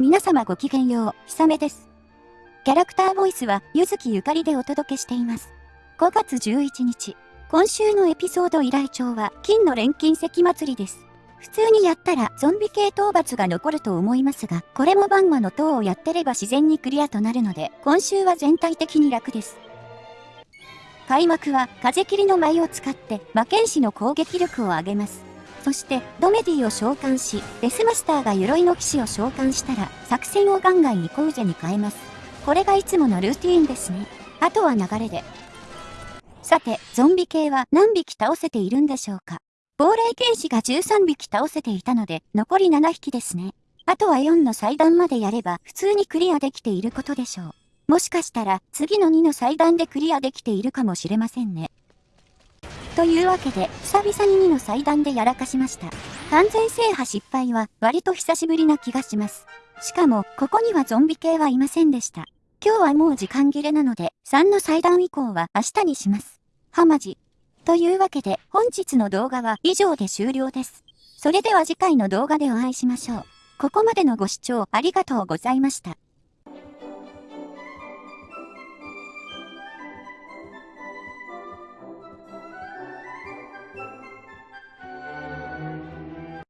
皆様ごきげんよう、ひさめです。キャラクターボイスは、ゆずきゆかりでお届けしています。5月11日、今週のエピソード依頼帳は、金の錬金石祭りです。普通にやったらゾンビ系討伐が残ると思いますが、これもバンマの塔をやってれば自然にクリアとなるので、今週は全体的に楽です。開幕は風切りの舞を使って魔剣士の攻撃力を上げます。そしてドメディを召喚し、デスマスターが鎧の騎士を召喚したら作戦をガンガンイコウジェに変えます。これがいつものルーティーンですね。あとは流れで。さて、ゾンビ系は何匹倒せているんでしょうか亡霊剣士が13匹倒せていたので、残り7匹ですね。あとは4の祭壇までやれば普通にクリアできていることでしょう。もしかしたら次の2の祭壇でクリアできているかもしれませんね。というわけで、久々に2の祭壇でやらかしました。完全制覇失敗は割と久しぶりな気がします。しかも、ここにはゾンビ系はいませんでした。今日はもう時間切れなので、3の祭壇以降は明日にします。はまじ。というわけで、本日の動画は以上で終了です。それでは次回の動画でお会いしましょう。ここまでのご視聴ありがとうございました。